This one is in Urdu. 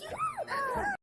you.